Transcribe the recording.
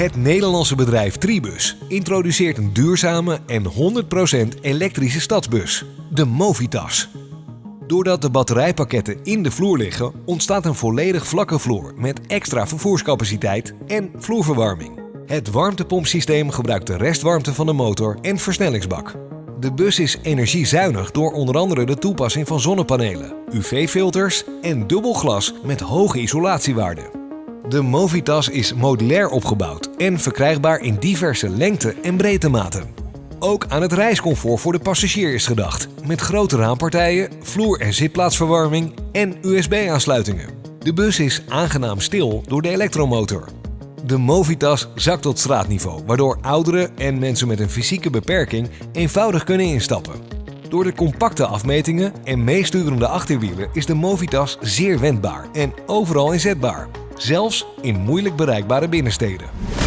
Het Nederlandse bedrijf Tribus introduceert een duurzame en 100% elektrische stadsbus, de Movitas. Doordat de batterijpakketten in de vloer liggen, ontstaat een volledig vlakke vloer met extra vervoerscapaciteit en vloerverwarming. Het warmtepompsysteem gebruikt de restwarmte van de motor en versnellingsbak. De bus is energiezuinig door onder andere de toepassing van zonnepanelen, UV-filters en dubbel glas met hoge isolatiewaarden. De Movitas is modulair opgebouwd en verkrijgbaar in diverse lengte- en breedtematen. Ook aan het reiscomfort voor de passagier is gedacht, met grote raampartijen, vloer- en zitplaatsverwarming en USB-aansluitingen. De bus is aangenaam stil door de elektromotor. De Movitas zakt tot straatniveau, waardoor ouderen en mensen met een fysieke beperking eenvoudig kunnen instappen. Door de compacte afmetingen en meesturende achterwielen is de Movitas zeer wendbaar en overal inzetbaar, zelfs in moeilijk bereikbare binnensteden.